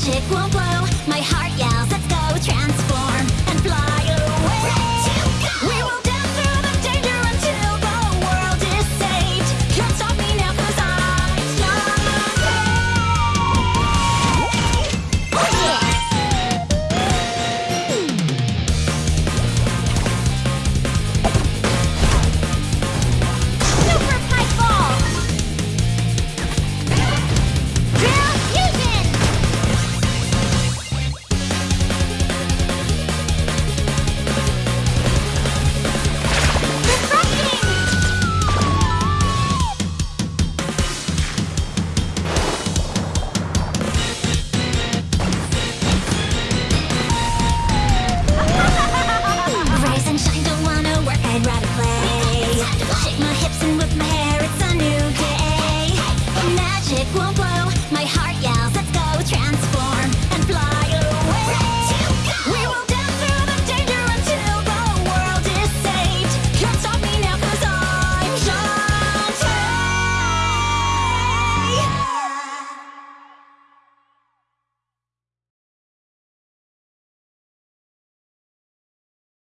magic won't blow. My heart yells,